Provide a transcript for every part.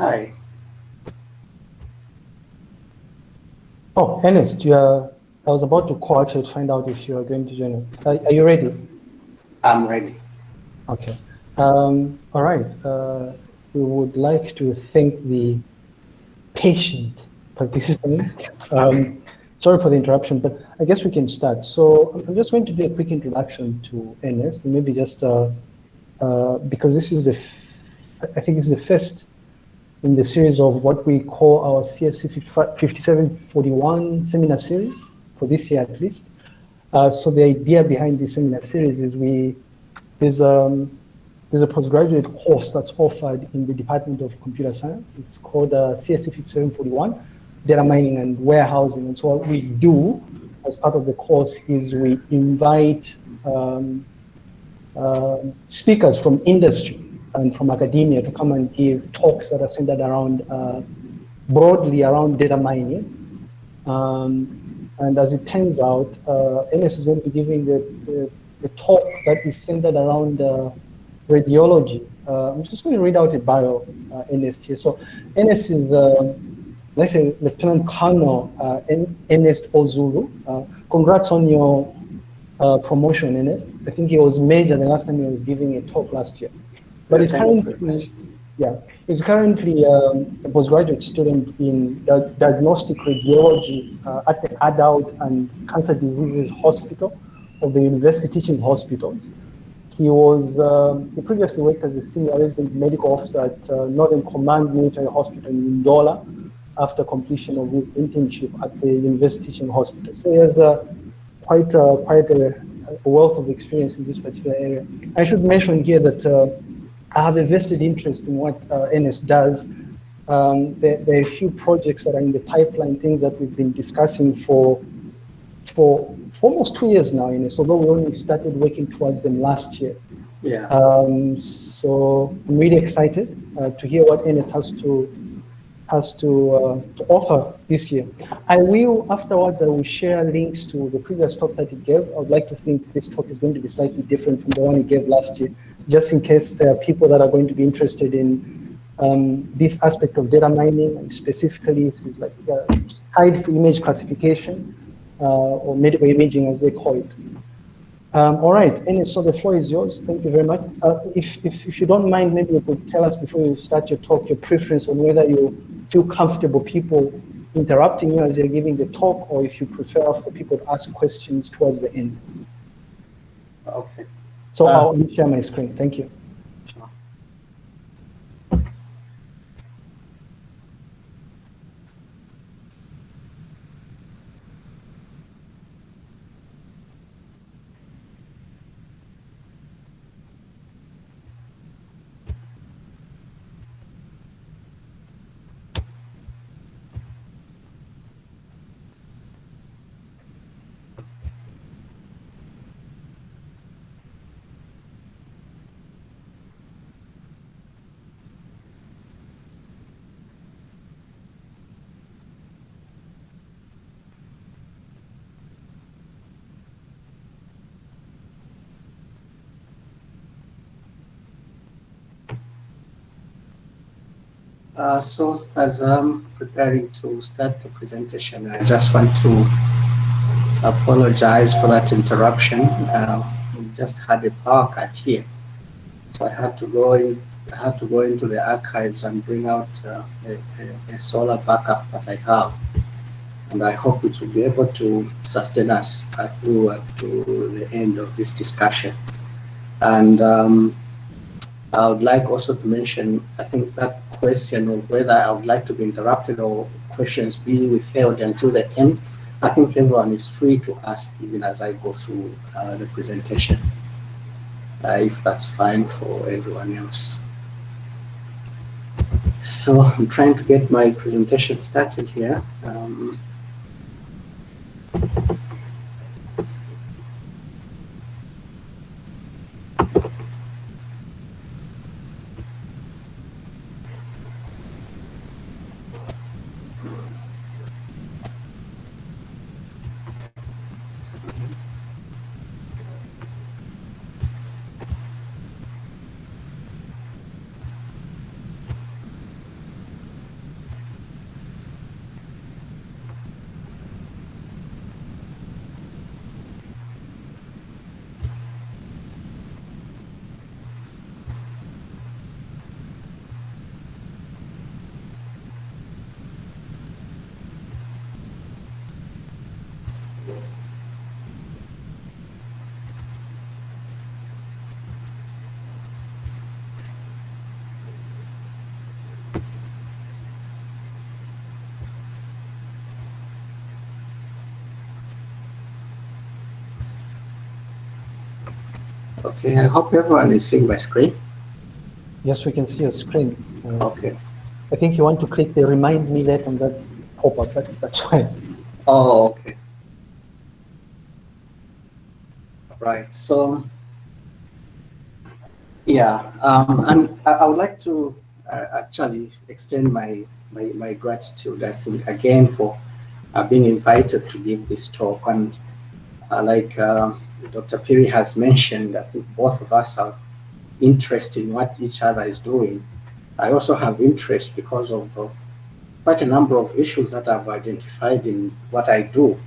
Hi. Oh, Ernest, you are, I was about to call you to find out if you are going to join us. Are, are you ready? I'm ready. Okay. Um, all right. Uh, we would like to thank the patient participant. Um, sorry for the interruption, but I guess we can start. So I'm just going to do a quick introduction to Ernest, and maybe just uh, uh, because this is the, I think this is the first in the series of what we call our CSC 5741 seminar series for this year at least. Uh, so the idea behind this seminar series is we there's um, there's a postgraduate course that's offered in the Department of Computer Science. It's called uh, CSC 5741, Data Mining and Warehousing. And so what we do as part of the course is we invite um, uh, speakers from industry and from academia to come and give talks that are centered around, uh, broadly around data mining. Um, and as it turns out, uh, Ernest is going to be giving the, the, talk that is centered around uh, radiology. Uh, I'm just going to read out a bio, uh, Ernest here. So Ernest is, uh, let's say, Lieutenant Colonel uh, Ernest Ozulu. Uh, congrats on your promotion, Ernest. I think he was major the last time he was giving a talk last year. But it's currently, yeah, he's currently um, a postgraduate student in the diagnostic radiology uh, at the Adult and Cancer Diseases Hospital of the University Teaching Hospitals. He was, um, he previously worked as a senior resident medical officer at uh, Northern Command Military Hospital in Ndola after completion of his internship at the University Teaching Hospital. So he has uh, quite, a, quite a, a, wealth of experience in this particular area. I should mention here that uh, I have a vested interest in what uh, Ernest does. Um, there, there, are a few projects that are in the pipeline, things that we've been discussing for, for, for almost two years now, Ernest, although we only started working towards them last year. Yeah. Um, so I'm really excited uh, to hear what Ernest has to has to, uh, to offer this year. I will, afterwards, I will share links to the previous talk that he gave. I would like to think this talk is going to be slightly different from the one he gave last year just in case there are people that are going to be interested in um, this aspect of data mining, and specifically this is like uh, tied to image classification uh, or medical imaging as they call it. Um, all right, and so the floor is yours. Thank you very much. Uh, if, if, if you don't mind, maybe you could tell us before you start your talk, your preference on whether you feel comfortable people interrupting you as you're giving the talk, or if you prefer for people to ask questions towards the end. Okay. So uh, I'll share my screen. Thank you. Uh, so as I'm preparing to start the presentation, I just want to apologize for that interruption. Uh, we just had a power cut here. So I had to go in, I had to go into the archives and bring out uh, a, a, solar backup that I have. And I hope it will be able to sustain us uh, through uh, to the end of this discussion. And um, I would like also to mention, I think that question of whether I would like to be interrupted or questions be withheld until the end, I think everyone is free to ask even as I go through uh, the presentation, uh, if that's fine for everyone else. So I'm trying to get my presentation started here. Um, Okay, I hope everyone is seeing my screen. Yes, we can see a screen. Uh, Okay. I think you want to click the remind me that on that pop-up, but that's fine. Oh, okay. Right. So, yeah, um, and I, I would like to uh, actually extend my, my my gratitude again for uh, being invited to give this talk. And uh, like uh, Dr. Piri has mentioned, I think both of us have interest in what each other is doing. I also have interest because of uh, quite a number of issues that I've identified in what I do.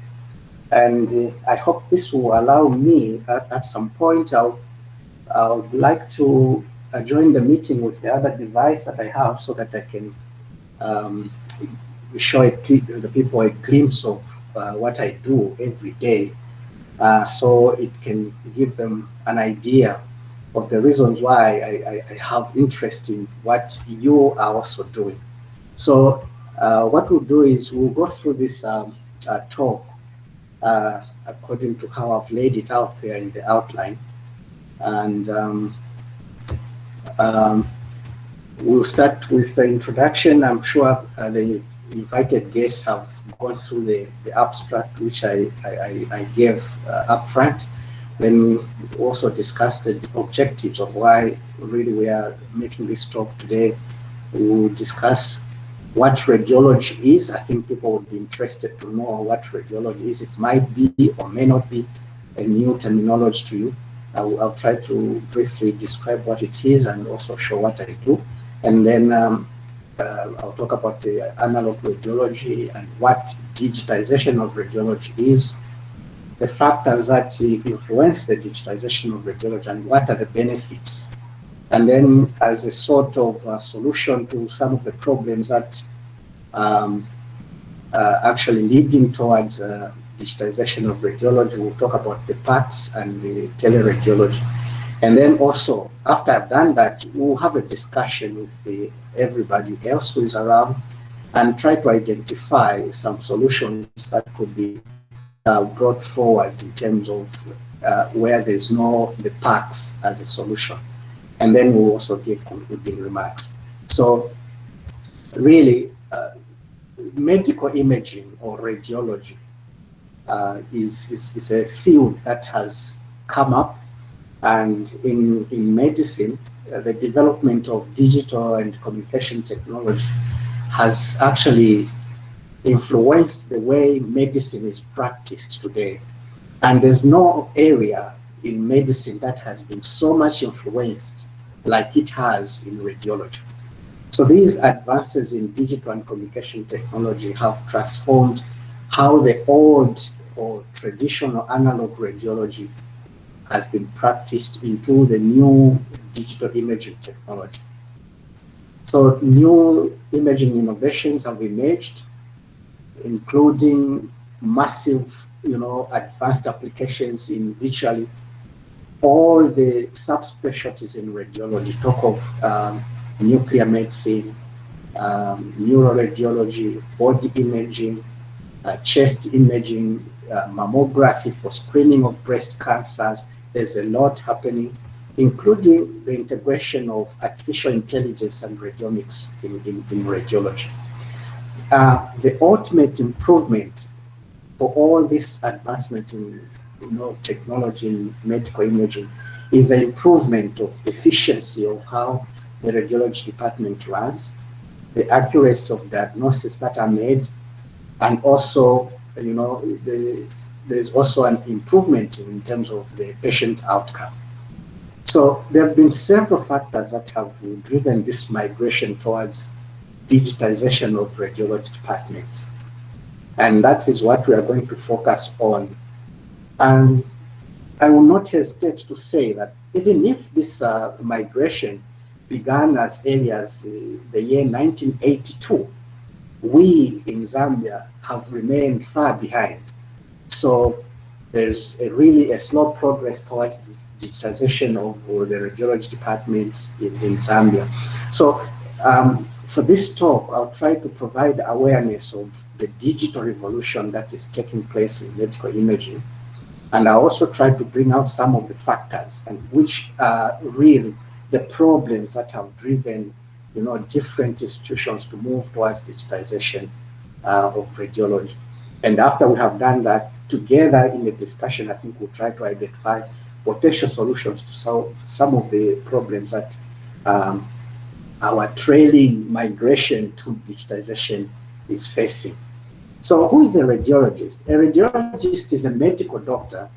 And uh, I hope this will allow me at, at some point, I'll, I would like to uh, join the meeting with the other device that I have so that I can um, show it, the people a glimpse of uh, what I do every day. Uh, so it can give them an idea of the reasons why I, I, I have interest in what you are also doing. So uh, what we'll do is we'll go through this um, uh, talk uh, according to how I've laid it out there in the outline. And um, um, we'll start with the introduction. I'm sure uh, the invited guests have gone through the, the abstract, which I, I, I gave uh, up front. Then we also discussed the objectives of why really we are making this talk today. We will discuss what radiology is. I think people would be interested to know what radiology is. It might be or may not be a new terminology to you. I'll, I'll try to briefly describe what it is and also show what I do. And then um, uh, I'll talk about the analog radiology and what digitization of radiology is, the factors that influence the digitization of radiology and what are the benefits. And then as a sort of a solution to some of the problems that um, uh, actually leading towards uh, digitization of radiology, we'll talk about the PACS and the teleradiology. And then also, after I've done that, we'll have a discussion with the, everybody else who is around and try to identify some solutions that could be uh, brought forward in terms of uh, where there's no the PACS as a solution. And then we'll also give concluding remarks. So really, uh, medical imaging or radiology uh, is, is, is a field that has come up and in, in medicine, uh, the development of digital and communication technology has actually influenced the way medicine is practiced today. And there's no area in medicine that has been so much influenced like it has in radiology. So these advances in digital and communication technology have transformed how the old or traditional analog radiology has been practiced into the new digital imaging technology. So new imaging innovations have emerged, including massive, you know, advanced applications in virtually all the subspecialties in radiology. Talk of um, nuclear medicine, um, neuroradiology, body imaging, uh, chest imaging, uh, mammography for screening of breast cancers. There's a lot happening, including the integration of artificial intelligence and radiomics in, in, in radiology. Uh, the ultimate improvement for all this advancement in you know, technology in medical imaging is an improvement of efficiency of how the radiology department runs, the accuracy of diagnosis that are made, and also, you know, the, there's also an improvement in terms of the patient outcome. So there have been several factors that have driven this migration towards digitization of radiology departments. And that is what we are going to focus on. And I will not hesitate to say that even if this uh, migration began as early as uh, the year 1982, we in Zambia have remained far behind. So there's a really a slow progress towards the digitization of the radiology departments in, in Zambia. So um, for this talk, I'll try to provide awareness of the digital revolution that is taking place in medical imaging And I also try to bring out some of the factors and which are really the problems that have driven, you know, different institutions to move towards digitization uh, of radiology. And after we have done that, together in the discussion, I think we'll try to identify potential solutions to solve some of the problems that um, our trailing migration to digitization is facing. So who is a radiologist? A radiologist is a medical doctor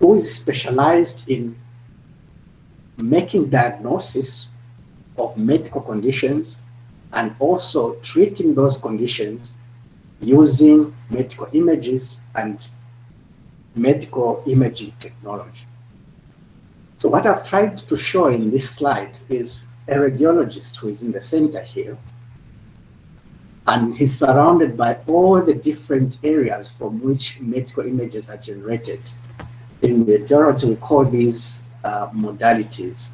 who is specialized in making diagnosis of medical conditions and also treating those conditions using medical images and medical imaging technology. So what I've tried to show in this slide is a radiologist who is in the center here, and he's surrounded by all the different areas from which medical images are generated. In radiology, we call these uh, modalities.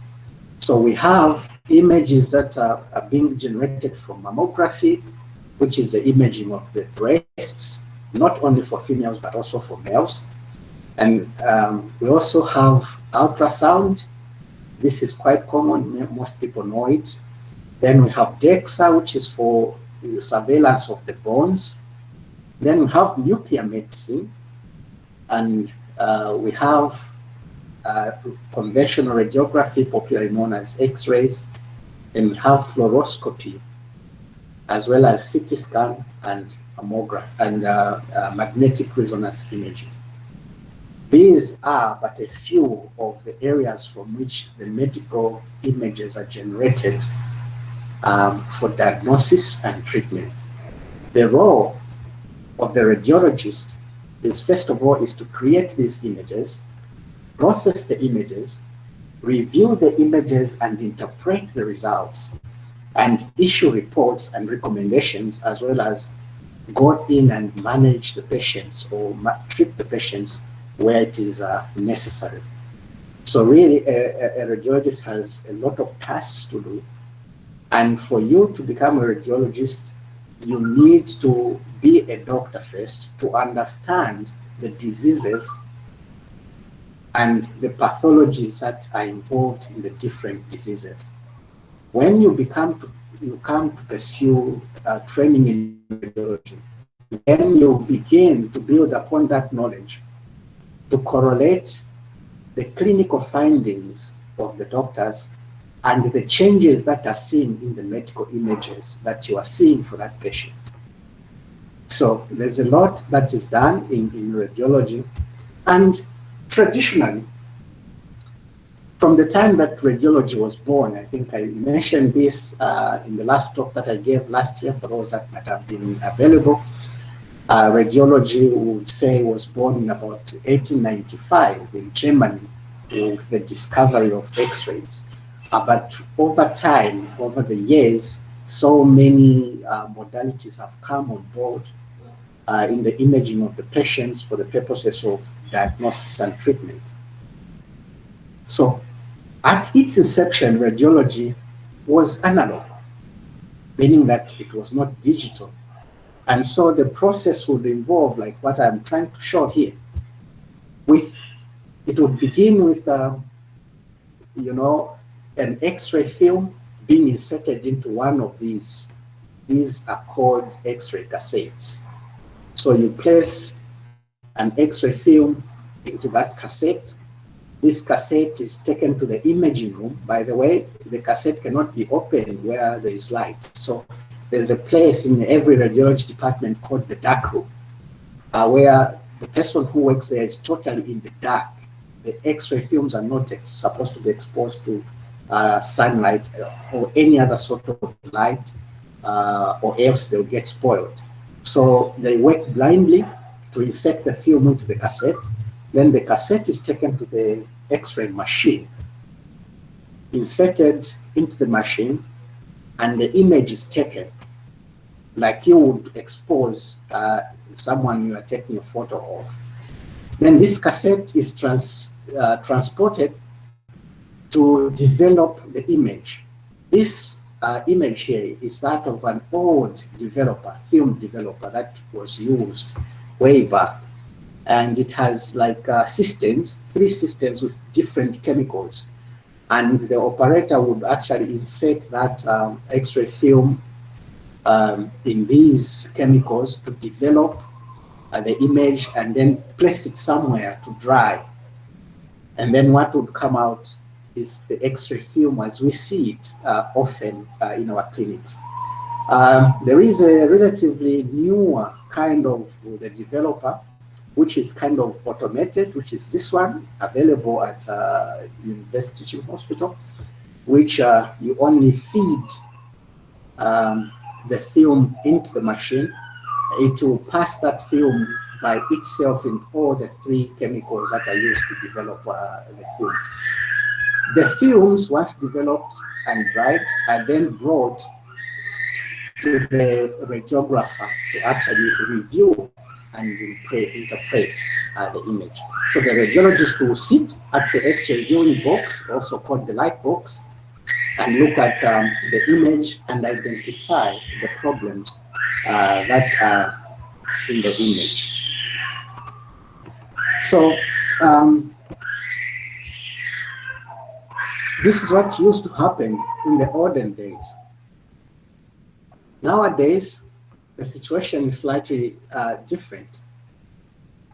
So we have images that are, are being generated from mammography, which is the imaging of the breasts, not only for females, but also for males. And um, we also have ultrasound. This is quite common, most people know it. Then we have DEXA, which is for surveillance of the bones. Then we have nuclear medicine, and uh, we have uh, conventional radiography, popularly known as X-rays, and have fluoroscopy, as well as CT scan and mammograph and uh, uh, magnetic resonance imaging. These are but a few of the areas from which the medical images are generated um, for diagnosis and treatment. The role of the radiologist is first of all is to create these images, process the images, review the images and interpret the results and issue reports and recommendations as well as go in and manage the patients or treat the patients where it is uh, necessary. So really a, a, radiologist has a lot of tasks to do. And for you to become a radiologist, you need to be a doctor first to understand the diseases and the pathologies that are involved in the different diseases. When you become to, you come to pursue uh, training in radiology, then you begin to build upon that knowledge to correlate the clinical findings of the doctors and the changes that are seen in the medical images that you are seeing for that patient. So there's a lot that is done in, in radiology and traditionally, from the time that radiology was born, I think I mentioned this uh, in the last talk that I gave last year for those that might have been available. Uh, radiology would say was born in about 1895 in Germany with the discovery of X-rays. Uh, but over time, over the years, so many uh, modalities have come on board uh, in the imaging of the patients for the purposes of diagnosis and treatment. So at its inception, radiology was analog, meaning that it was not digital. And so the process would involve, like what I'm trying to show here, with it would begin with, uh, you know, an X-ray film being inserted into one of these. These are called X-ray cassettes. So you place an X-ray film into that cassette. This cassette is taken to the imaging room. By the way, the cassette cannot be opened where there is light. So there's a place in every radiology department called the dark room, uh, where the person who works there is totally in the dark. The X-ray films are not supposed to be exposed to uh, sunlight or any other sort of light, uh, or else they'll get spoiled. So they work blindly to insert the film into the cassette. Then the cassette is taken to the X-ray machine, inserted into the machine, and the image is taken like you would expose uh, someone you are taking a photo of. Then this cassette is trans, uh, transported to develop the image. This uh, image here is that of an old developer, film developer that was used way back. and it has like uh, systems, three systems with different chemicals. And the operator would actually insert that um, X-ray film um, in these chemicals to develop uh, the image and then place it somewhere to dry. And then what would come out is the X-ray film as we see it uh, often uh, in our clinics. Um, there is a relatively newer kind of the developer, which is kind of automated, which is this one, available at uh, University Teaching Hospital, which uh, you only feed um, the film into the machine. It will pass that film by itself in all the three chemicals that are used to develop uh, the film. The films, once developed and dried, are then brought to the radiographer to actually review and interpret uh, the image. So the radiologist will sit at the X-ray viewing box, also called the light box, and look at um, the image and identify the problems uh, that are in the image. So um, this is what used to happen in the olden days. Nowadays, the situation is slightly uh, different.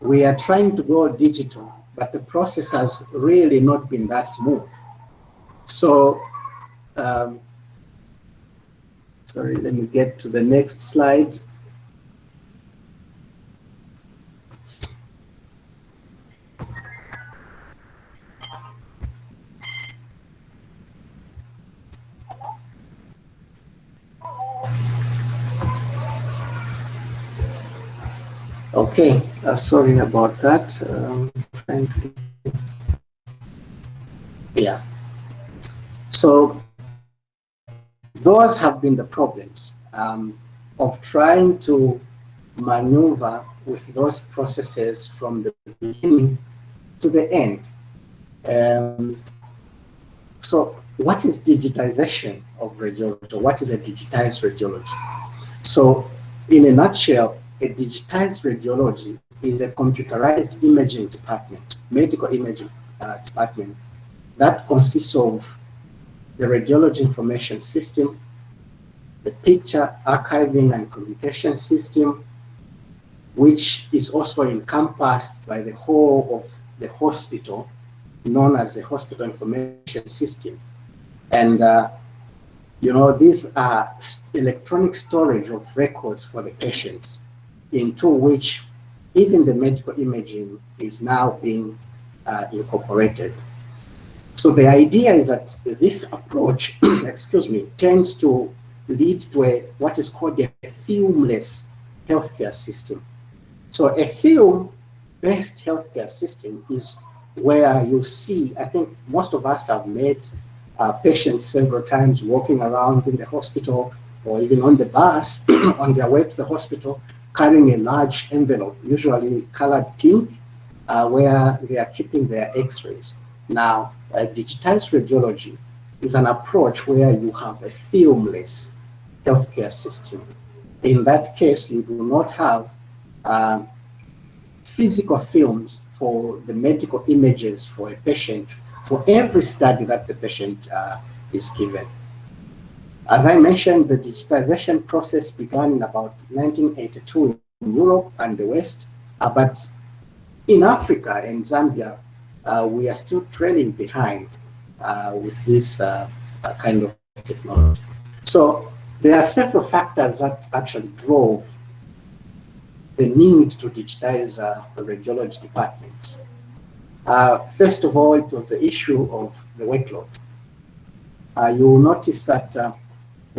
We are trying to go digital, but the process has really not been that smooth. So, um, sorry, let me get to the next slide. Okay, uh, sorry about that. Um, yeah. So those have been the problems um, of trying to maneuver with those processes from the beginning to the end. Um, so what is digitization of radiology? What is a digitized radiology? So in a nutshell, a digitized radiology is a computerized imaging department, medical imaging uh, department, that consists of the radiology information system, the picture archiving and communication system, which is also encompassed by the whole of the hospital, known as the hospital information system. And, uh, you know, these are electronic storage of records for the patients into which even the medical imaging is now being uh, incorporated. So the idea is that this approach, excuse me, tends to lead to a, what is called a filmless healthcare system. So a film-based healthcare system is where you see, I think most of us have met uh, patients several times walking around in the hospital or even on the bus on their way to the hospital carrying a large envelope, usually colored pink, uh, where they are keeping their x-rays. Now, uh, digitized radiology is an approach where you have a filmless healthcare system. In that case, you do not have uh, physical films for the medical images for a patient for every study that the patient uh, is given. As I mentioned, the digitization process began in about 1982 in Europe and the West, uh, but in Africa and Zambia, uh, we are still trailing behind uh, with this uh, uh, kind of technology. So there are several factors that actually drove the need to digitize uh, the radiology departments. first of all, it was the issue of the workload. you will notice that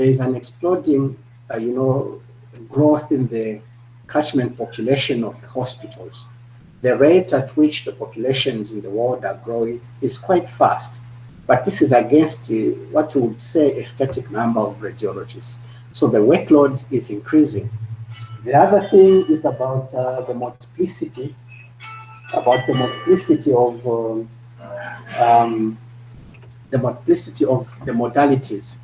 there is an exploding, uh, you know, growth in the catchment population of the hospitals. The rate at which the populations in the world are growing is quite fast, but this is against uh, what we would say a static number of radiologists. So the workload is increasing. The other thing is about uh, the multiplicity, about the multiplicity of um, um, the multiplicity of the modalities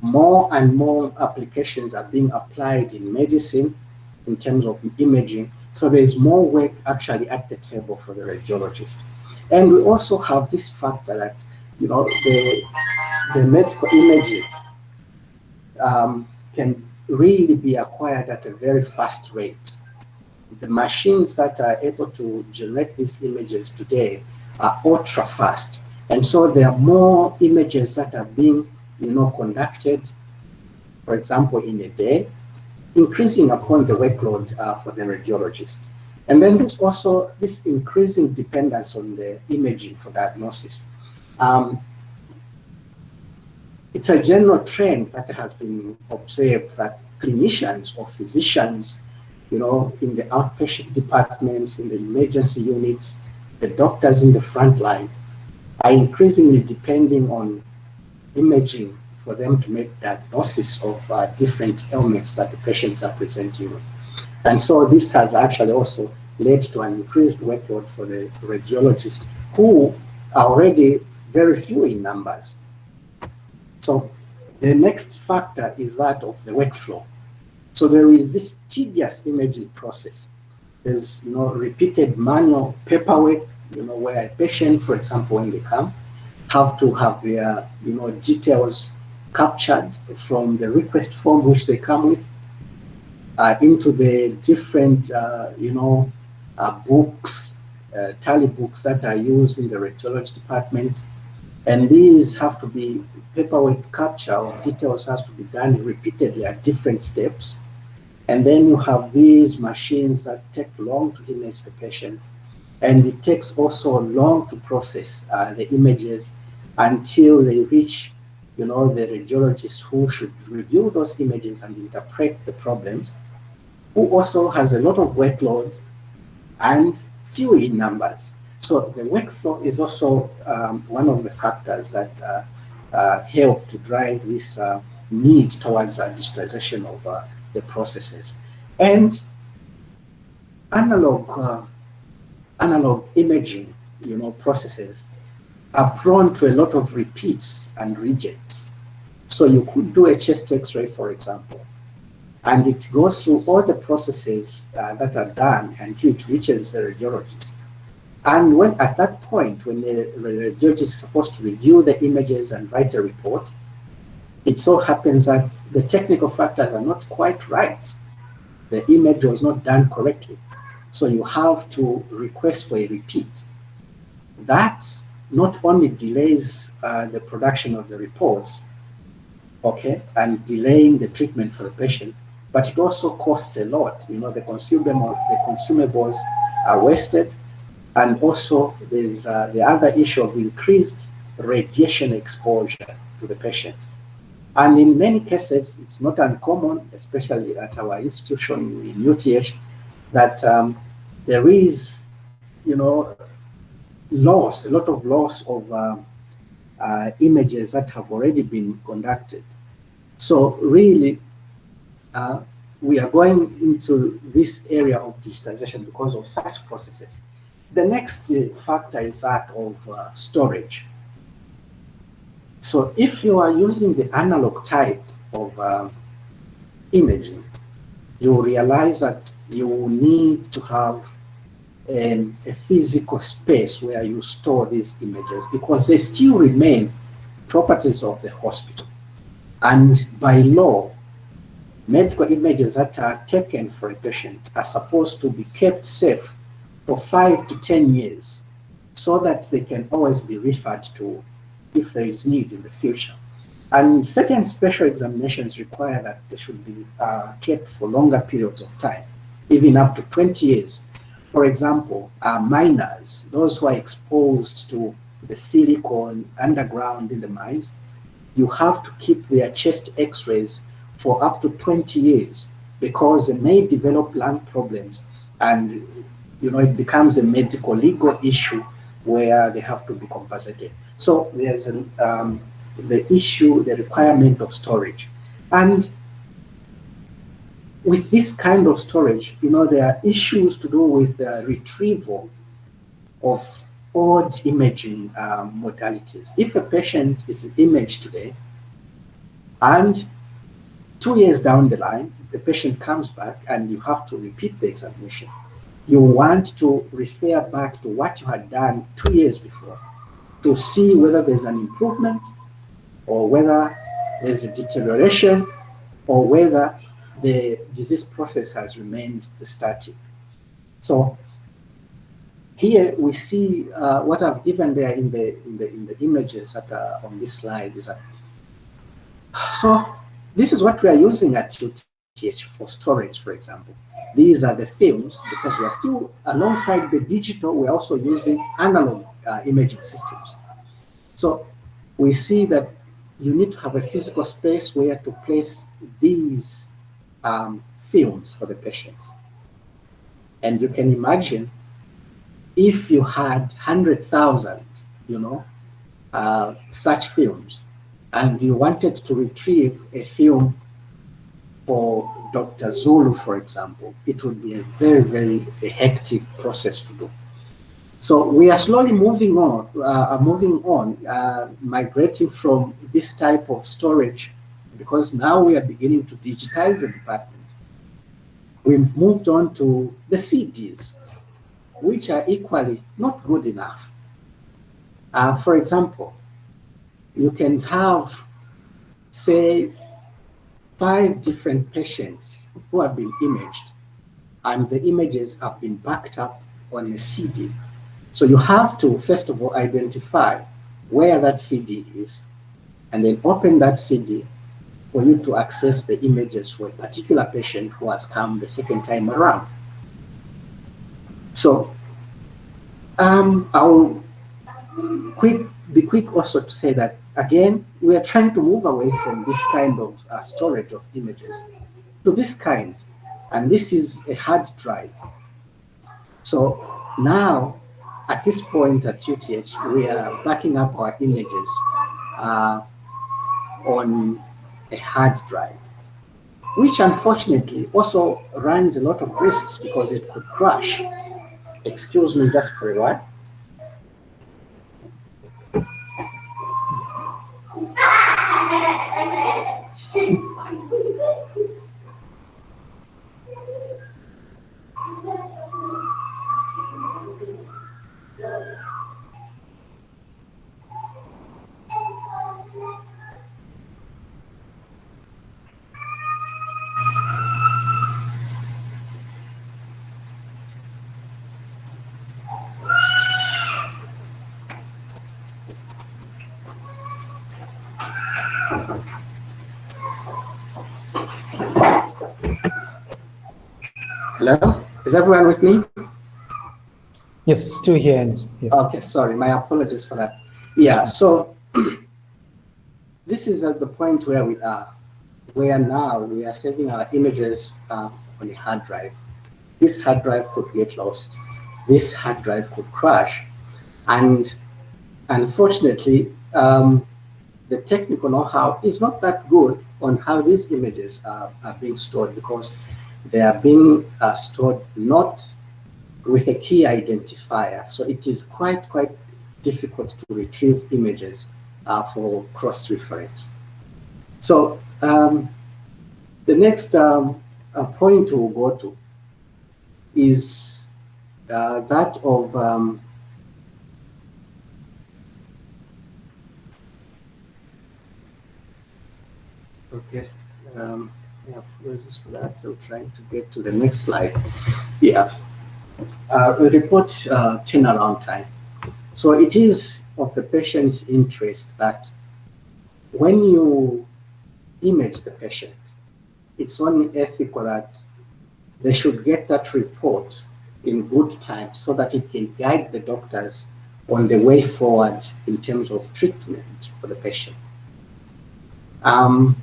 more and more applications are being applied in medicine in terms of imaging, So there's more work actually at the table for the radiologist. And we also have this factor that, you know, the, the medical images um, can really be acquired at a very fast rate. The machines that are able to generate these images today are ultra fast. And so there are more images that are being, you know, conducted, for example, in a day, increasing upon the workload uh, for the radiologist. And then there's also this increasing dependence on the imaging for diagnosis. Um, it's a general trend that has been observed that clinicians or physicians, you know, in the outpatient departments, in the emergency units, the doctors in the front line are increasingly depending on imaging for them to make diagnosis of uh, different ailments that the patients are presenting with. And so this has actually also led to an increased workload for the radiologists who are already very few in numbers. So the next factor is that of the workflow. So there is this tedious imaging process. There's you know repeated manual paperwork, you know, where a patient, for example, when they come, have to have their you know details captured from the request form which they come with uh, into the different uh, you know uh, books, uh, tally books that are used in the radiology department. And these have to be paperwork capture of details has to be done repeatedly at different steps. And then you have these machines that take long to image the patient. And it takes also long to process uh, the images until they reach, you know, the radiologist who should review those images and interpret the problems, who also has a lot of workload and few in numbers. So the workflow is also um, one of the factors that uh, uh, help to drive this uh, need towards digitalization of uh, the processes. And analog, uh, analog imaging, you know, processes are prone to a lot of repeats and rejects. So you could do a chest x-ray, for example, and it goes through all the processes uh, that are done until it reaches the radiologist. And when at that point, when the radiologist is supposed to review the images and write a report, it so happens that the technical factors are not quite right. The image was not done correctly. So you have to request for a repeat. That not only delays uh, the production of the reports, okay, and delaying the treatment for the patient, but it also costs a lot. You know, the consumable, the consumables are wasted, and also there's uh, the other issue of increased radiation exposure to the patients. And in many cases, it's not uncommon, especially at our institution in UTH, that um, there is, you know, loss, a lot of loss of uh, uh, images that have already been conducted. So really, uh, we are going into this area of digitization because of such processes. The next uh, factor is that of uh, storage. So if you are using the analog type of uh, imaging, you realize that you need to have um, a physical space where you store these images because they still remain properties of the hospital. And by law, medical images that are taken for a patient are supposed to be kept safe for five to 10 years so that they can always be referred to if there is need in the future. And certain special examinations require that they should be uh, kept for longer periods of time, even up to 20 years. For example, uh, miners, those who are exposed to the silicon underground in the mines, you have to keep their chest x-rays for up to 20 years because they may develop lung problems and you know it becomes a medical legal issue where they have to be compensated. So there's um, the issue, the requirement of storage. And with this kind of storage, you know, there are issues to do with the retrieval of odd imaging um, modalities. If a patient is imaged today and Two years down the line, the patient comes back and you have to repeat the examination. you want to refer back to what you had done two years before to see whether there's an improvement or whether there's a deterioration or whether the disease process has remained static. So here we see uh, what I've given there in the in the in the images that are on this slide is that so this is what we are using at UTH for storage, for example. These are the films because we are still alongside the digital, we're also using analog uh, imaging systems. So we see that you need to have a physical space where to place these um, films for the patients. And you can imagine if you had 100,000, you know, uh, such films, and you wanted to retrieve a film for Dr. Zulu, for example, it would be a very, very hectic process to do. So we are slowly moving on, uh, moving on, uh, migrating from this type of storage because now we are beginning to digitize the department. We moved on to the CDs, which are equally not good enough. Uh, for example, you can have, say, five different patients who have been imaged, and the images have been backed up on a CD. So you have to, first of all, identify where that CD is, and then open that CD for you to access the images for a particular patient who has come the second time around. So um, I'll quick, be quick also to say that, again, we are trying to move away from this kind of uh, storage of images to this kind, and this is a hard drive. So now at this point at UTH, we are backing up our images uh, on a hard drive, which unfortunately also runs a lot of risks because it could crash. Excuse me just for a while. Hello? Is everyone with me? Yes, still here. Yes. Okay, sorry. My apologies for that. Yeah, so this is at the point where we are, where now we are saving our images uh, on a hard drive. This hard drive could get lost. This hard drive could crash. And unfortunately, um, the technical know-how is not that good on how these images are, are being stored because they are being uh, stored not with a key identifier. So it is quite, quite difficult to retrieve images uh, for cross-reference. So um, the next um, uh, point we'll go to is uh, that of um, okay um, yeah, apologies for that. I'm trying to get to the next slide. Yeah, uh, report uh, turnaround time. So it is of the patient's interest that when you image the patient, it's only ethical that they should get that report in good time so that it can guide the doctors on the way forward in terms of treatment for the patient. Um,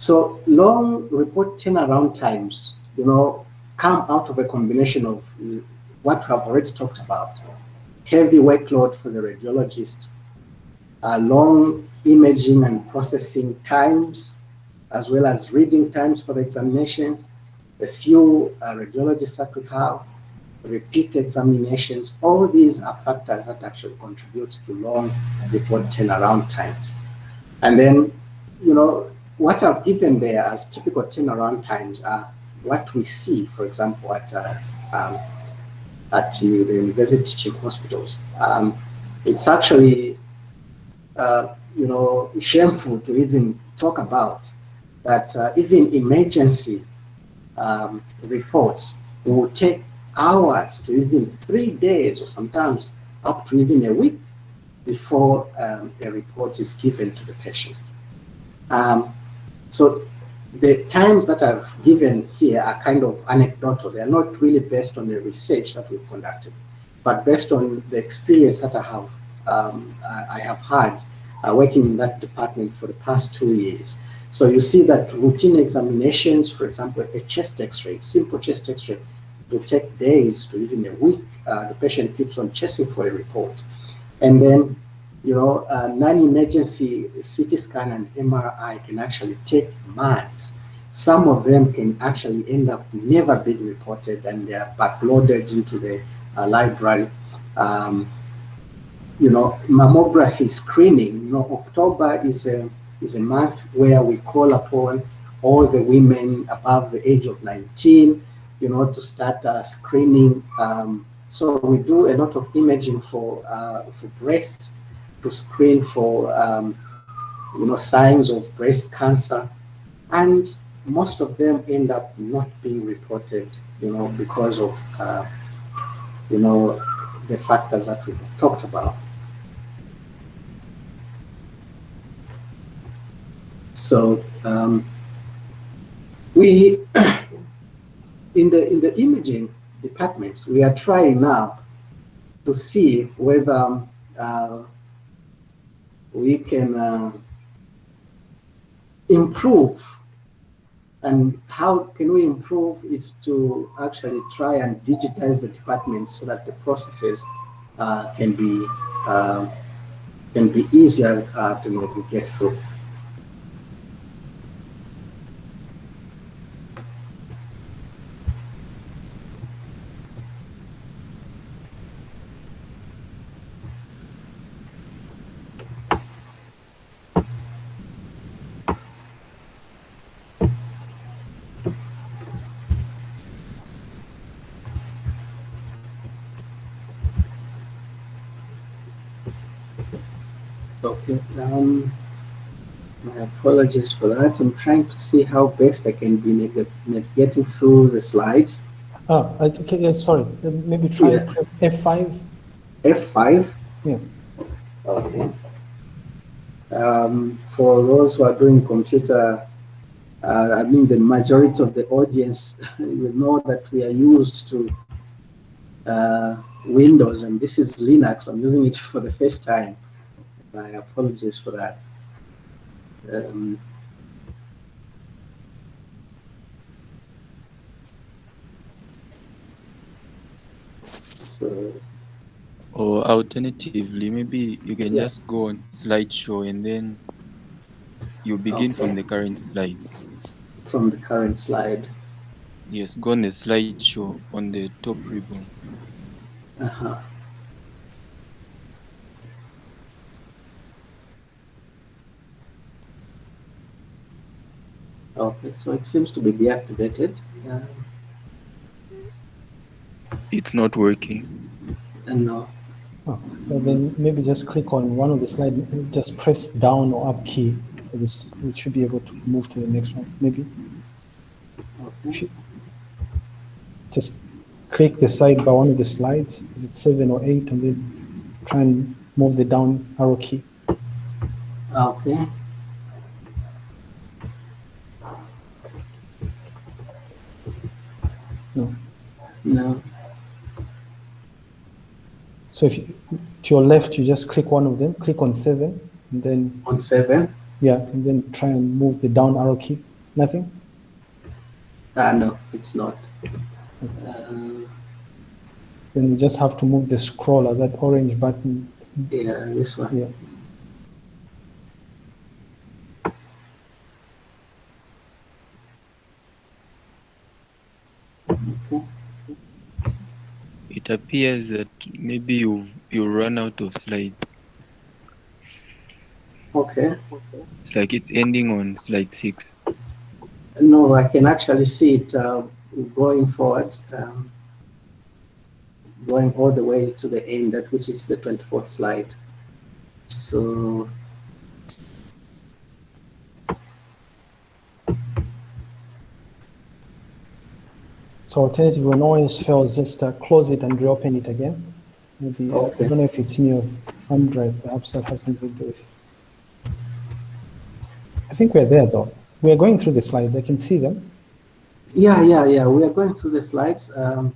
so long report turnaround times, you know, come out of a combination of uh, what we have already talked about. Heavy workload for the radiologist, uh, long imaging and processing times, as well as reading times for the examinations, the few uh, radiologists that we have, repeat examinations, all these are factors that actually contribute to long report turnaround times. And then, you know, what I've given there as typical turnaround times are what we see, for example, at uh, um, at the university teaching hospitals. Um, it's actually, uh, you know, shameful to even talk about that uh, even emergency um, reports will take hours to even three days or sometimes up to even a week before um, a report is given to the patient. Um, so the times that I've given here are kind of anecdotal. They are not really based on the research that we've conducted, but based on the experience that I have, um, I have had uh, working in that department for the past two years. So you see that routine examinations, for example, a chest x-ray, simple chest x-ray, will take days to even a week. Uh, the patient keeps on chasing for a report. And then, you know, non-emergency CT scan and MRI can actually take months. Some of them can actually end up never being reported and they are backloaded into the uh, library. Um, you know, mammography screening, you know, October is a, is a month where we call upon all the women above the age of 19, you know, to start uh, screening um, so we do a lot of imaging for uh, for breast to screen for um, you know signs of breast cancer, and most of them end up not being reported, you know, because of uh, you know the factors that we talked about. So um, we in the in the imaging departments, we are trying now to see whether uh, we can uh, improve and how can we improve is to actually try and digitize the department so that the processes uh, can be uh, can be easier uh, to navigate through. Okay, um, my apologies for that. I'm trying to see how best I can be navigating through the slides. Oh, okay, yeah, sorry. Maybe try yeah. press F5. F5? Yes. Okay. Um, for those who are doing computer, uh, I mean the majority of the audience will know that we are used to uh, Windows and this is Linux. I'm using it for the first time. My apologies for that. Um, so, or alternatively, maybe you can yeah. just go on slideshow and then you begin okay. from the current slide. From the current slide. Yes, go on the slideshow on the top ribbon. Uh Okay, so it seems to be deactivated. Uh, it's not working. Uh, no. Oh, so then maybe just click on one of the slides, just press down or up key. This it should be able to move to the next one. Maybe. Okay. Just click the slide by one of the slides. Is it seven or eight, and then try and move the down arrow key. Okay. No. So if you, to your left, you just click one of them, click on seven, and then on seven. Yeah, and then try and move the down arrow key. Nothing. Ah, no, it's not. Uh, then you just have to move the scroller, that orange button. Yeah, this one. Yeah. It appears that maybe you you run out of slide. Okay. It's like it's ending on slide six. No, I can actually see it uh, going forward. Um, going all the way to the end, that which is the 24th slide. So So alternative, when OS fails, just uh, close it and reopen it again. Maybe, Okay. I don't know if it's in your thumb drive, perhaps that has something to do with it. I think we're there though. We are going through the slides, I can see them. Yeah, yeah, yeah. We are going through the slides. Um,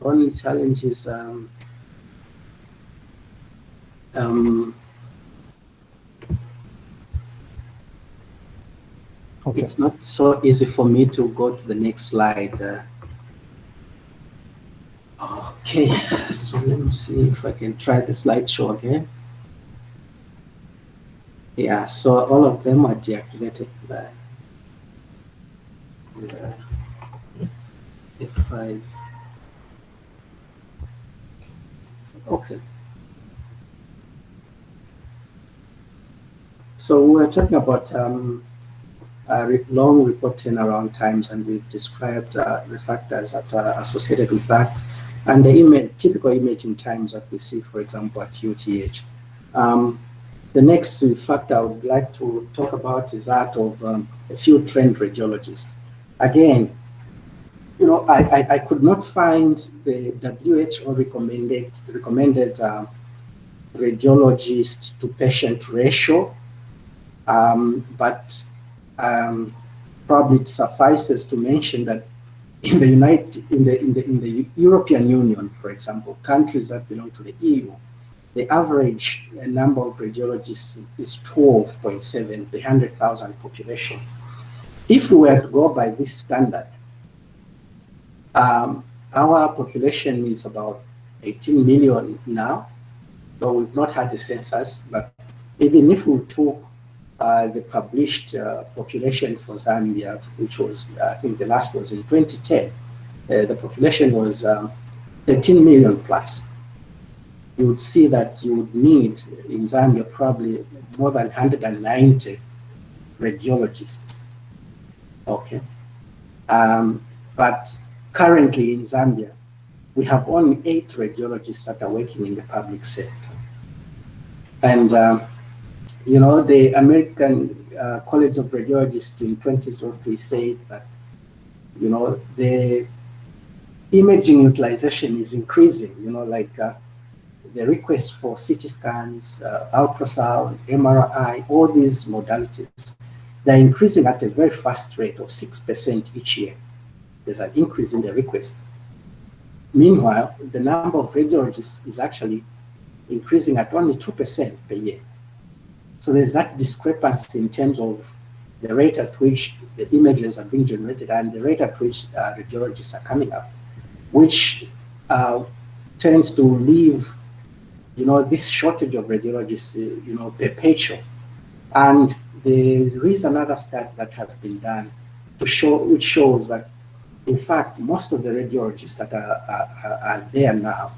only challenge is um, um, Okay, it's not so easy for me to go to the next slide. Uh, okay, so let me see if I can try the slideshow again. Yeah, so all of them are deactivated. By, uh, F5. Okay. So we're talking about um, uh, long report turnaround times, and we've described uh, the factors that are associated with that, and the typical imaging times that we see, for example, at UTH. Um, the next factor I would like to talk about is that of um, a few trained radiologists. Again, you know, I, I, I could not find the WHO recommended recommended uh, radiologist to patient ratio, um, but um, probably it suffices to mention that in the United, in the, in the, in the European Union, for example, countries that belong to the EU, the average uh, number of radiologists is 12.7 per 100,000 population. If we were to go by this standard, um, our population is about 18 million now, though we've not had the census, but even if we took uh, the published uh, population for Zambia, which was, I think the last was in 2010, uh, the population was um, 13 million plus. You would see that you would need in Zambia probably more than 190 radiologists. Okay. Um, but currently in Zambia, we have only eight radiologists that are working in the public sector. And um, you know, the American uh, College of Radiologists in 2003 said that, you know, the imaging utilization is increasing, you know, like uh, the request for CT scans, uh, ultrasound, MRI, all these modalities, they're increasing at a very fast rate of 6% each year. There's an increase in the request. Meanwhile, the number of radiologists is actually increasing at only 2% per year. So there's that discrepancy in terms of the rate at which the images are being generated and the rate at which uh, radiologists are coming up, which uh, tends to leave, you know, this shortage of radiologists, uh, you know, perpetual. And there is another study that has been done to show, which shows that, in fact, most of the radiologists that are, are, are there now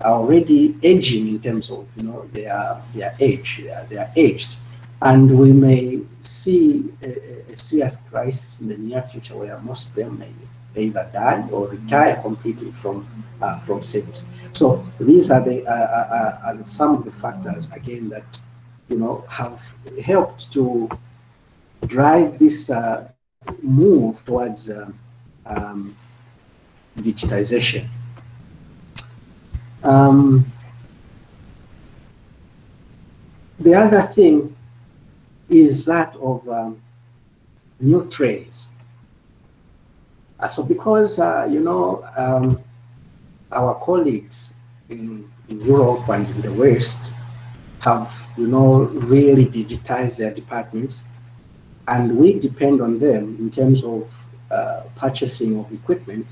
are already aging in terms of you know their their age they are, they are aged. And we may see a, a, serious crisis in the near future where most of them may either die or retire completely from uh, from service. So these are the uh, uh, are some of the factors again that you know have helped to drive this uh, move towards um, um, digitization um, the other thing is that of um, new trends. Uh, so because, uh, you know, um, our colleagues in, in, Europe and in the West have, you know, really digitized their departments and we depend on them in terms of uh, purchasing of equipment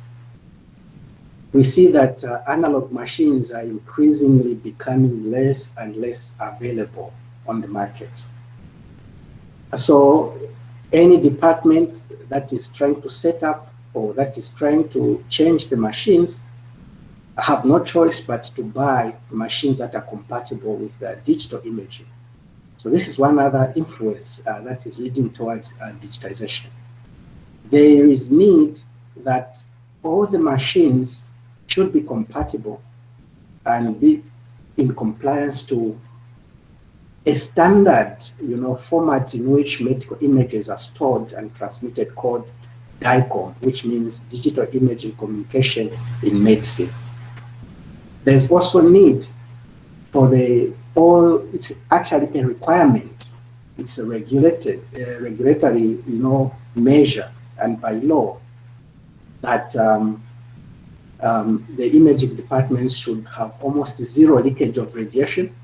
we see that uh, analog machines are increasingly becoming less and less available on the market. So any department that is trying to set up or that is trying to change the machines have no choice but to buy machines that are compatible with uh, digital imaging. So this is one other influence uh, that is leading towards uh, digitization. There is need that all the machines should be compatible and be in compliance to a standard, you know, format in which medical images are stored and transmitted called DICOM, which means Digital Imaging Communication in Medicine. There's also need for the all, it's actually a requirement. It's a regulated, uh, regulatory, you know, measure and by law that um, um, the imaging departments should have almost zero leakage of radiation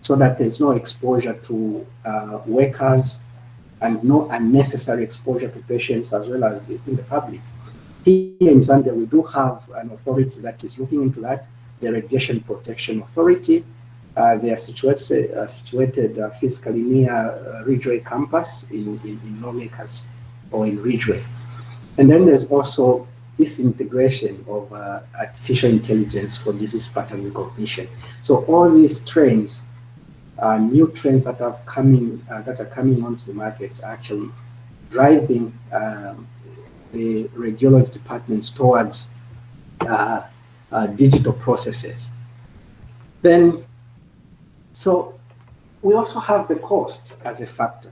so that there's no exposure to uh, workers and no unnecessary exposure to patients as well as in the public. Here in Zambia, we do have an authority that is looking into that, the Radiation Protection Authority. Uh, they are situated, uh, situated uh, physically near uh, Ridgeway campus in, in, in lawmakers or in Ridgeway. And then there's also this integration of uh, artificial intelligence for disease pattern recognition. So all these trends uh, new trends that are coming uh, that are coming onto the market actually driving um, the radiology departments towards uh, uh, digital processes. Then, so we also have the cost as a factor,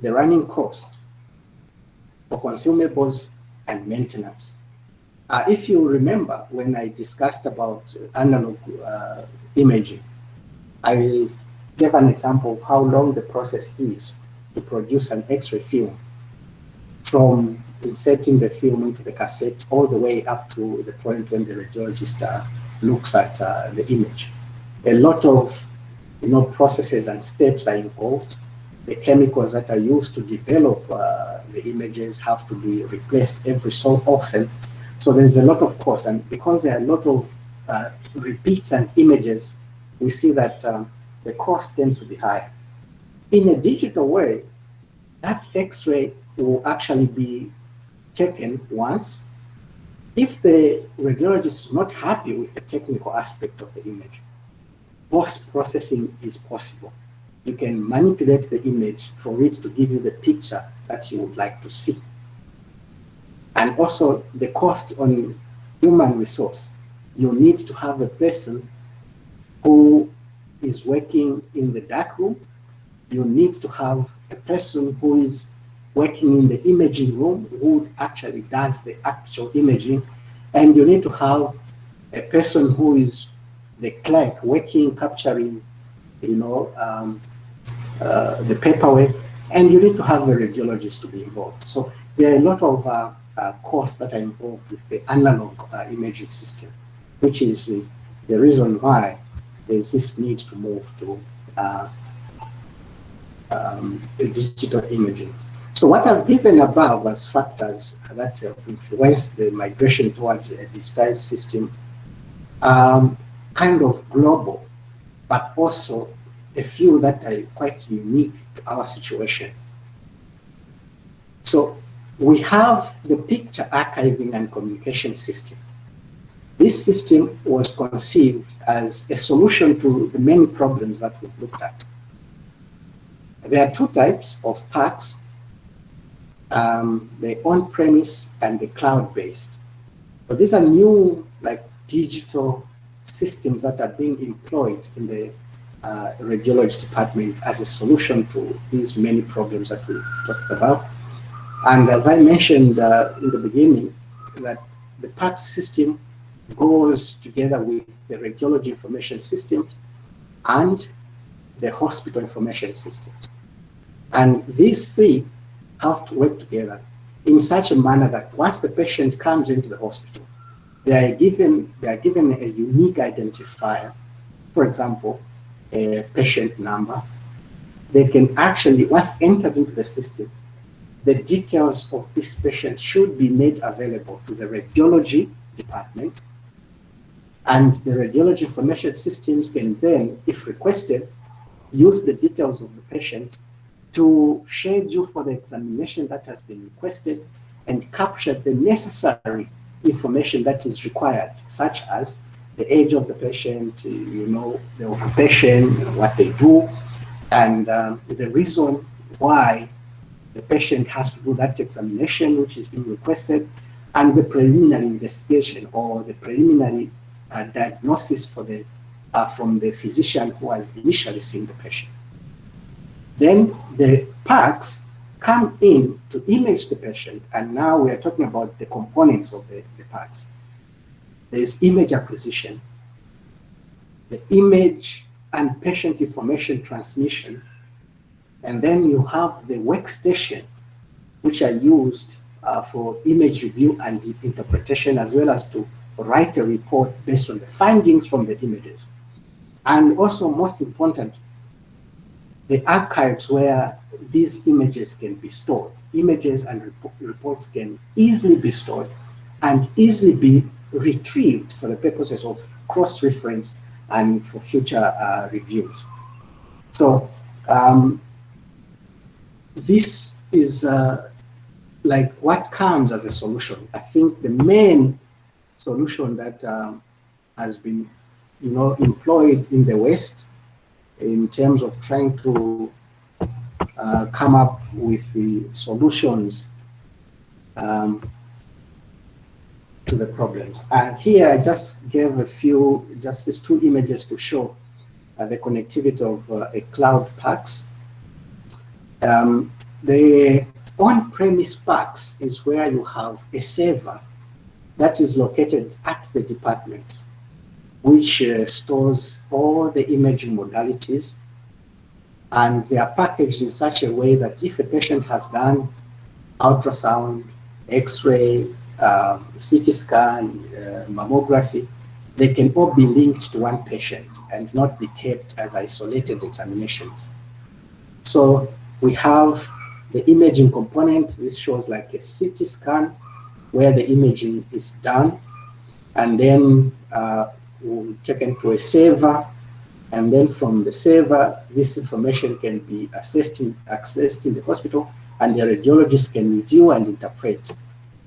the running cost for consumables and maintenance. Uh, if you remember when I discussed about analog uh, imaging, I gave an example of how long the process is to produce an X-ray film from inserting the film into the cassette all the way up to the point when the radiologist uh, looks at uh, the image. A lot of you know, processes and steps are involved. The chemicals that are used to develop uh, the images have to be replaced every so often. So there's a lot of cost. And because there are a lot of uh, repeats and images we see that um, the cost tends to be high. In a digital way, that X-ray will actually be taken once. If the radiologist is not happy with the technical aspect of the image, post-processing is possible. You can manipulate the image for it to give you the picture that you would like to see. And also the cost on human resource. You need to have a person who is working in the dark room. You need to have a person who is working in the imaging room who actually does the actual imaging. And you need to have a person who is the clerk working, capturing, you know, um, uh, the paperwork. And you need to have the radiologist to be involved. So there are a lot of uh, uh, costs that are involved with the analog uh, imaging system, which is the reason why there's this need to move to uh, um, digital imaging. So what I've given above as factors that influence the migration towards a digitized system, um, kind of global, but also a few that are quite unique to our situation. So we have the picture archiving and communication system. This system was conceived as a solution to the many problems that we've looked at. There are two types of PACS, um, the on-premise and the cloud-based. But these are new like digital systems that are being employed in the uh, radiology department as a solution to these many problems that we talked about. And as I mentioned uh, in the beginning, that the PACS system goes together with the radiology information system and the hospital information system. And these three have to work together in such a manner that once the patient comes into the hospital, they are given, they are given a unique identifier, for example, a patient number. They can actually, once entered into the system, the details of this patient should be made available to the radiology department and the radiology information systems can then, if requested, use the details of the patient to schedule for the examination that has been requested and capture the necessary information that is required, such as the age of the patient, you know, the occupation, what they do, and um, the reason why the patient has to do that examination which is being requested, and the preliminary investigation or the preliminary uh, diagnosis for the, uh, from the physician who has initially seen the patient. Then the PACS come in to image the patient, and now we are talking about the components of the, the PACS. There's image acquisition, the image and patient information transmission, and then you have the workstation, which are used uh, for image review and interpretation, as well as to write a report based on the findings from the images. And also, most important, the archives where these images can be stored. Images and rep reports can easily be stored and easily be retrieved for the purposes of cross-reference and for future uh, reviews. So um, this is uh, like what comes as a solution. I think the main solution that um, has been you know, employed in the West in terms of trying to uh, come up with the solutions um, to the problems. And here I just gave a few, just these two images to show uh, the connectivity of uh, a cloud PACS. Um, the on-premise PACS is where you have a server that is located at the department, which uh, stores all the imaging modalities and they are packaged in such a way that if a patient has done ultrasound, x-ray, uh, CT scan, uh, mammography, they can all be linked to one patient and not be kept as isolated examinations. So we have the imaging component. This shows like a CT scan where the imaging is done and then uh, taken to a server and then from the server, this information can be accessed in, accessed in the hospital and the radiologist can review and interpret.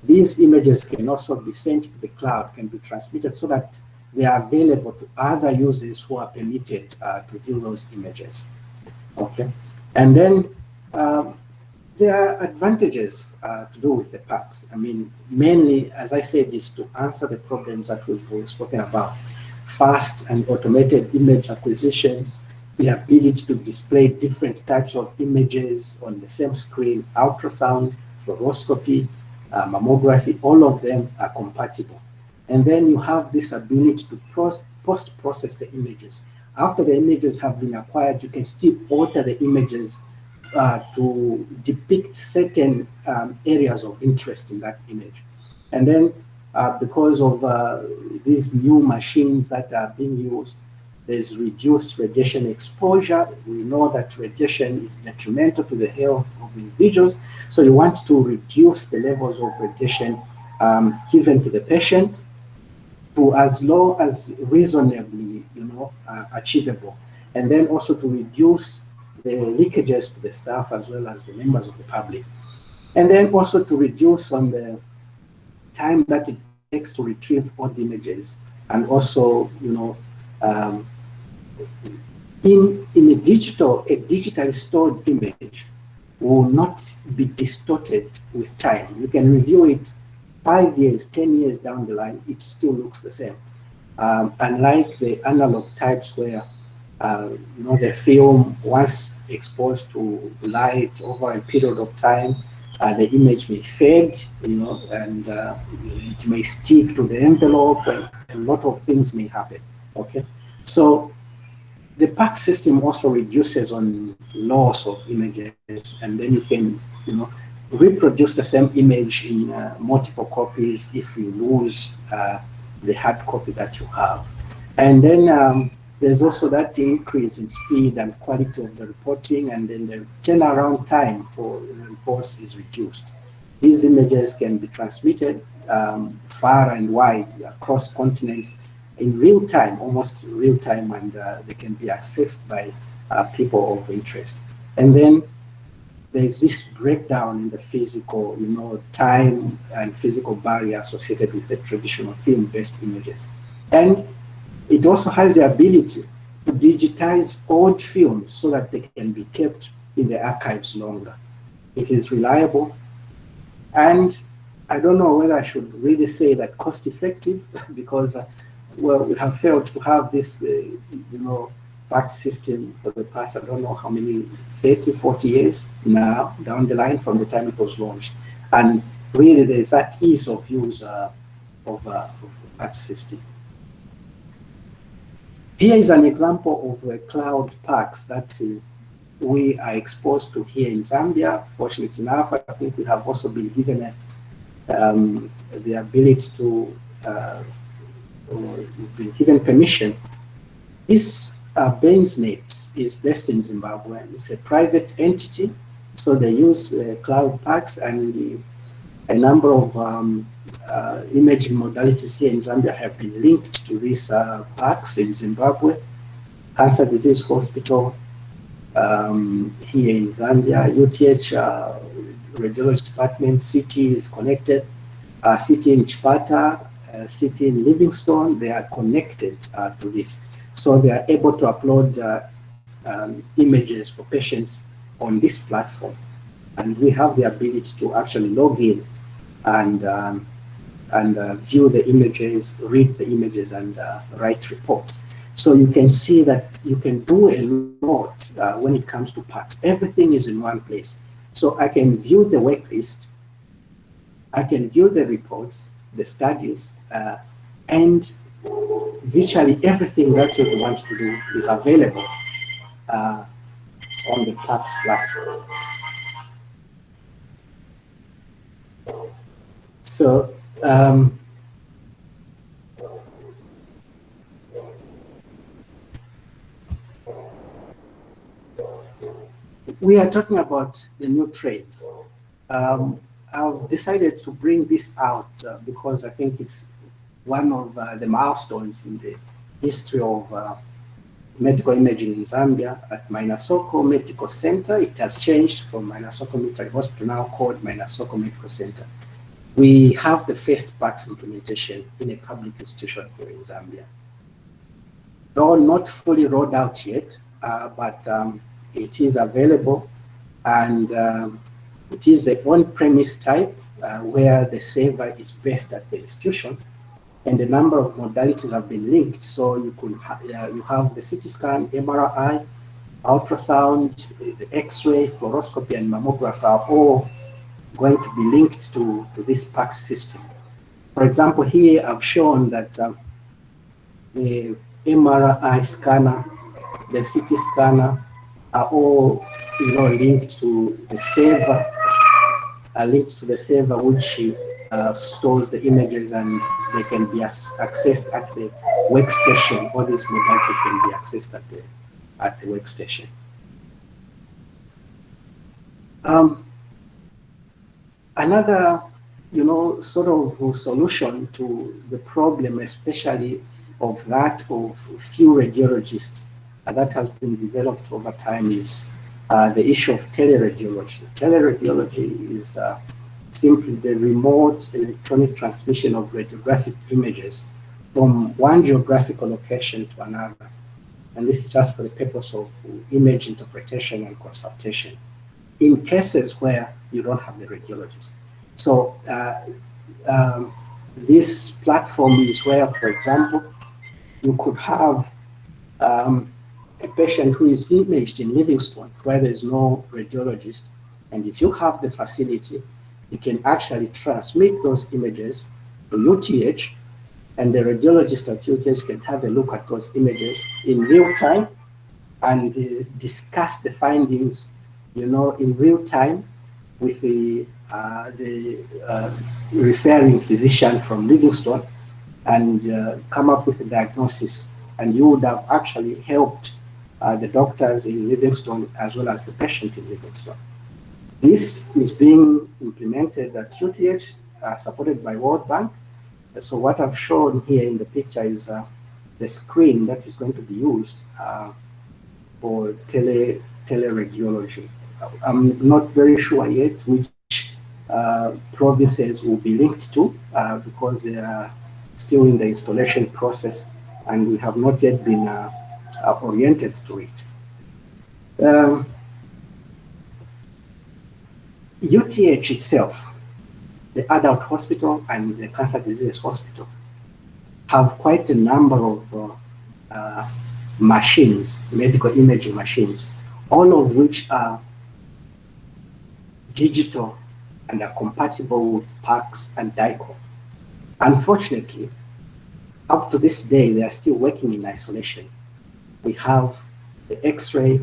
These images can also be sent to the cloud, can be transmitted so that they are available to other users who are permitted uh, to view those images. Okay, and then um, there are advantages uh, to do with the PACS. I mean, mainly, as I said, is to answer the problems that we've spoken about fast and automated image acquisitions, the ability to display different types of images on the same screen, ultrasound, fluoroscopy, uh, mammography, all of them are compatible. And then you have this ability to post-process the images. After the images have been acquired, you can still alter the images uh, to depict certain um, areas of interest in that image. And then uh, because of uh, these new machines that are being used, there's reduced radiation exposure. We know that radiation is detrimental to the health of individuals. So you want to reduce the levels of radiation um, given to the patient to as low as reasonably, you know, uh, achievable. And then also to reduce the leakages to the staff as well as the members of the public. And then also to reduce on the time that it takes to retrieve the images and also, you know, um, in, in a digital, a digitally stored image will not be distorted with time. You can review it five years, 10 years down the line, it still looks the same. Um, unlike the analog types where, uh, you know, the film, once exposed to light over a period of time, uh, the image may fade, you know, and uh, it may stick to the envelope, and a lot of things may happen, okay? So the PACS system also reduces on loss of images, and then you can, you know, reproduce the same image in uh, multiple copies if you lose uh, the hard copy that you have. And then um, there's also that increase in speed and quality of the reporting, and then the turnaround time for reports is reduced. These images can be transmitted um, far and wide across continents in real time, almost real time, and uh, they can be accessed by uh, people of interest. And then there's this breakdown in the physical, you know, time and physical barrier associated with the traditional film-based images. And it also has the ability to digitize old films so that they can be kept in the archives longer. It is reliable. And I don't know whether I should really say that cost effective because uh, well, we have failed to have this, uh, you know, PACS system for the past, I don't know how many, 30, 40 years now down the line from the time it was launched. And really there's that ease of use uh, of, uh, of system. Here is an example of a cloud PACS that uh, we are exposed to here in Zambia. Fortunately enough, I think we have also been given a, um, the ability to, uh, been given permission. This uh, BainsNet is based in Zimbabwe. and It's a private entity, so they use uh, cloud PACS and a number of um, uh, imaging modalities here in Zambia have been linked to these uh, PACS in Zimbabwe. Cancer Disease Hospital um, here in Zambia, UTH uh, Radiology Department, CT is connected, uh, CT in Chipata, uh, CT in Livingstone, they are connected uh, to this. So they are able to upload uh, um, images for patients on this platform. And we have the ability to actually log in and um, and uh, view the images, read the images, and uh, write reports. So you can see that you can do a lot uh, when it comes to PACS. Everything is in one place. So I can view the work list, I can view the reports, the studies, uh, and virtually everything that you want to do is available uh, on the platform. So um, we are talking about the new trades. Um, I've decided to bring this out uh, because I think it's one of uh, the milestones in the history of uh, medical imaging in Zambia at Maina Soko Medical Center. It has changed from Maina Soko Military Hospital, now called Maina Soko Medical Center we have the first PACS implementation in a public institution here in Zambia. Though not fully rolled out yet, uh, but um, it is available and um, it is the on-premise type uh, where the server is based at the institution and a number of modalities have been linked. So you could ha uh, you have the CT scan, MRI, ultrasound, the X-ray, fluoroscopy, and mammography are all going to be linked to, to this PACS system. For example, here I've shown that um, the MRI scanner, the CT scanner are all you know, linked to the server, are linked to the server which uh, stores the images and they can be accessed at the workstation. All these modalities can be accessed at the, at the workstation. Um, Another, you know, sort of solution to the problem, especially of that of few radiologists uh, that has been developed over time is uh, the issue of teleradiology. Teleradiology is uh, simply the remote electronic transmission of radiographic images from one geographical location to another. And this is just for the purpose of image interpretation and consultation in cases where you don't have the radiologist. So uh, um, this platform is where, for example, you could have um, a patient who is imaged in Livingstone where there's no radiologist. And if you have the facility, you can actually transmit those images to UTH and the radiologist at UTH can have a look at those images in real time and uh, discuss the findings you know, in real time with the, uh, the uh, referring physician from Livingstone and uh, come up with a diagnosis. And you would have actually helped uh, the doctors in Livingstone as well as the patient in Livingstone. This is being implemented at UTH, uh, supported by World Bank. So what I've shown here in the picture is uh, the screen that is going to be used for tele teleradiology. I'm not very sure yet which uh, provinces will be linked to uh, because they are still in the installation process and we have not yet been uh, uh oriented to it. Um, UTH itself, the adult hospital and the cancer disease hospital, have quite a number of uh, uh, machines, medical imaging machines, all of which are digital and are compatible with PACS and DICOM. Unfortunately, up to this day, they are still working in isolation. We have the X-ray,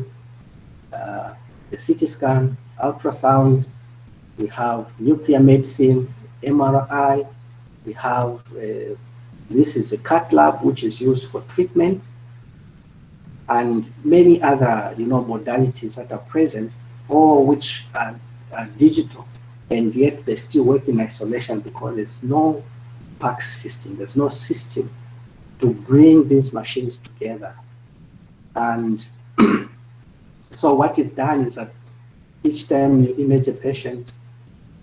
uh, the CT scan, ultrasound, we have nuclear medicine, MRI, we have, uh, this is a cath lab, which is used for treatment, and many other, you know, modalities that are present, all which are, are digital, and yet they still work in isolation because there's no PACS system, there's no system to bring these machines together. And so what is done is that each time you image a patient,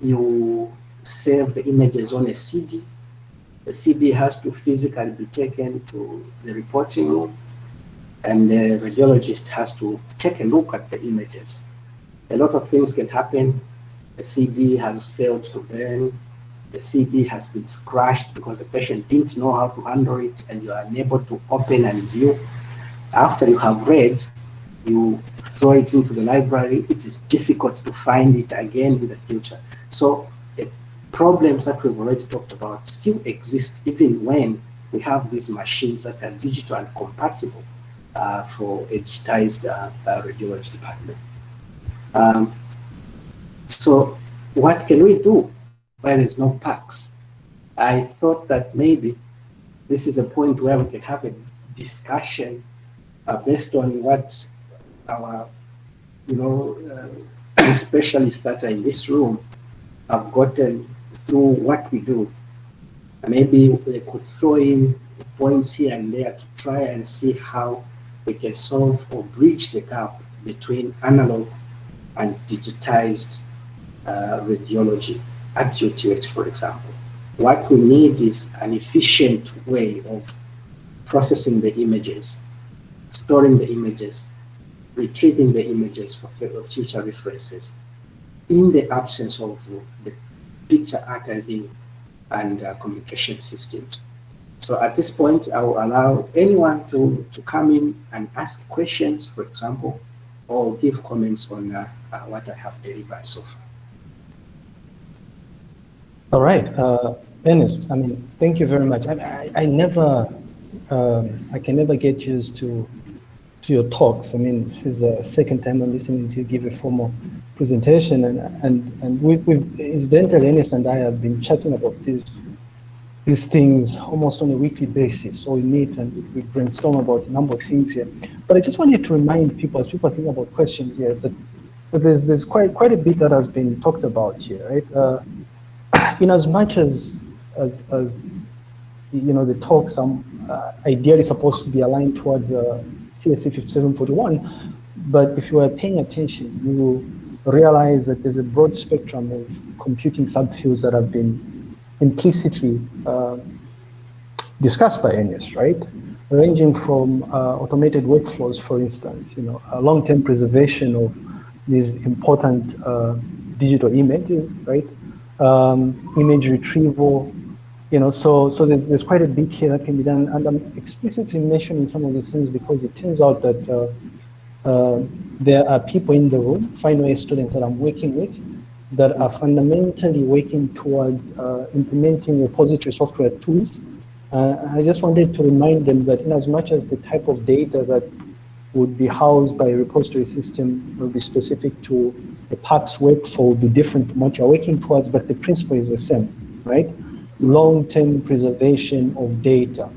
you save the images on a CD. The CD has to physically be taken to the reporting room, and the radiologist has to take a look at the images. A lot of things can happen. The CD has failed to burn. The CD has been scratched because the patient didn't know how to handle it, and you are unable to open and view. After you have read, you throw it into the library, it is difficult to find it again in the future. So problems that we've already talked about still exist even when we have these machines that are digital and compatible uh, for a digitized uh, uh, radiology department. Um, so what can we do when there's no PACS? I thought that maybe this is a point where we can have a discussion uh, based on what our, you know, uh, specialists that are in this room have gotten through what we do. Maybe they could throw in points here and there to try and see how we can solve or bridge the gap between analog and digitized uh, radiology at UTH, for example. What we need is an efficient way of processing the images, storing the images, retrieving the images for future references in the absence of the picture archiving and uh, communication systems. So at this point, I will allow anyone to, to come in and ask questions, for example, or give comments on uh, uh, what I have delivered so far. All right, uh, Ernest, I mean, thank you very much. I, I, I never, um, I can never get used to to your talks. I mean, this is the second time I'm listening to you give a formal presentation, and and and we, we've incidentally, Ernest and I have been chatting about these these things almost on a weekly basis. So we meet and we brainstorm about a number of things here. But I just wanted to remind people, as people think about questions here, that, that there's there's quite quite a bit that has been talked about here, right? Uh, in as much as as as you know, the talks are uh, ideally supposed to be aligned towards uh, CSC 5741, but if you are paying attention, you will realize that there's a broad spectrum of computing subfields that have been implicitly uh, discussed by Ernest, right? Ranging from uh, automated workflows, for instance, you know, long-term preservation of these important uh, digital images, right? Um, image retrieval, you know, so so there's, there's quite a bit here that can be done, and I'm explicitly mentioning some of these things because it turns out that uh, there are people in the room, final year students that I'm working with, that are fundamentally working towards uh, implementing repository software tools. Uh, I just wanted to remind them that in as much as the type of data that would be housed by a repository system will be specific to the PACS workflow will be different from what you're working towards, but the principle is the same, right? long-term preservation of data,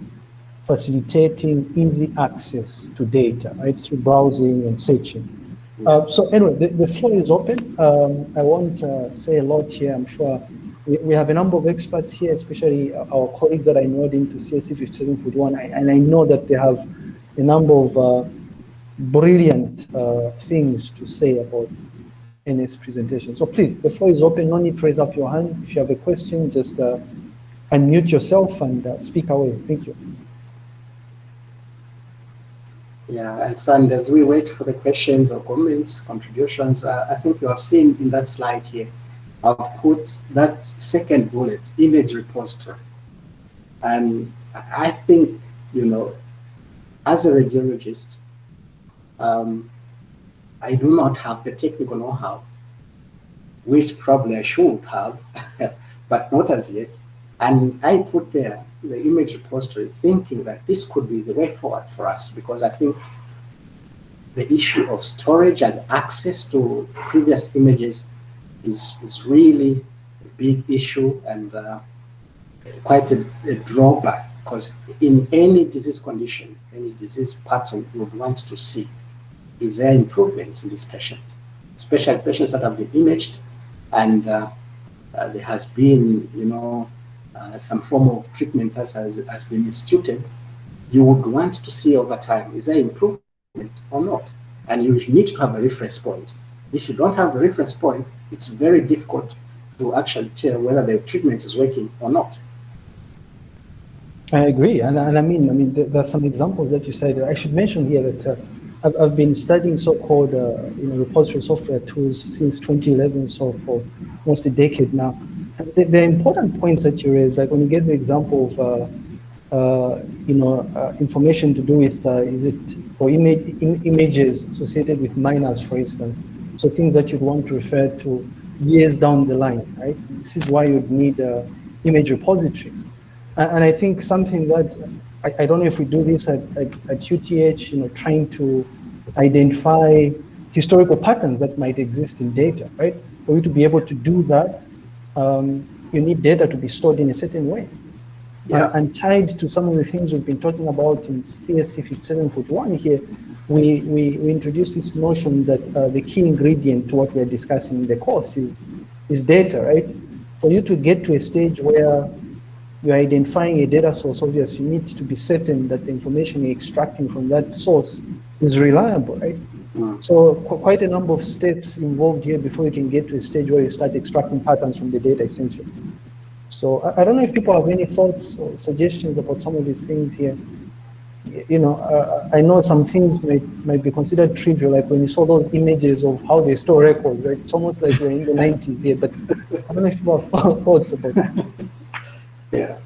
facilitating easy access to data, right, through browsing and searching. Uh, so anyway, the, the floor is open. Um, I won't uh, say a lot here. I'm sure we, we, have a number of experts here, especially our colleagues that I know into CSC 5741, and I know that they have a number of uh, brilliant uh, things to say about Ernest's presentation. So please, the floor is open. No need to raise up your hand. If you have a question, just uh, unmute yourself and uh, speak away. Thank you. Yeah, and so and as we wait for the questions or comments, contributions, uh, I think you have seen in that slide here, I've put that second bullet, image repository. And I think, you know, as a radiologist, um, I do not have the technical know-how, which probably I should have, but not as yet. And I put there the image repository thinking that this could be the way forward for us because I think the issue of storage and access to previous images is, is really a big issue and uh, quite a, a drawback because in any disease condition, any disease pattern, we would want to see is there improvement in this patient, especially patients that have been imaged and uh, uh, there has been, you know, uh, some form of treatment has, has been instituted, you would want to see over time, is there improvement or not? And you need to have a reference point. If you don't have a reference point, it's very difficult to actually tell whether the treatment is working or not. I agree, and, and I mean, I mean, there, there are some examples that you said. I should mention here that uh, I've, I've been studying so-called, uh, you know, repository software tools since 2011, so for almost a decade now. The, the important points that you raised, like when you get the example of, uh, uh, you know, uh, information to do with, is it or image, Im images associated with minors, for instance. So things that you'd want to refer to years down the line, right? This is why you'd need image repositories. And, and, I think something that, I, I, don't know if we do this at, at, at UTH, you know, trying to identify historical patterns that might exist in data, right? For you to be able to do that, um, you need data to be stored in a certain way. Yeah. Uh, and tied to some of the things we've been talking about in CSC 5741 here, we, we, we introduced this notion that uh, the key ingredient to what we're discussing in the course is, is data, right? For you to get to a stage where you're identifying a data source, obviously you need to be certain that the information you're extracting from that source is reliable, right? Mm. So qu quite a number of steps involved here before you can get to a stage where you start extracting patterns from the data essentially. So I, I, don't know if people have any thoughts or suggestions about some of these things here. You know, uh, I know some things might, might be considered trivial, like when you saw those images of how they store records, right? It's almost like we're in the 90s here, but I don't know if people have thoughts about that. Yeah,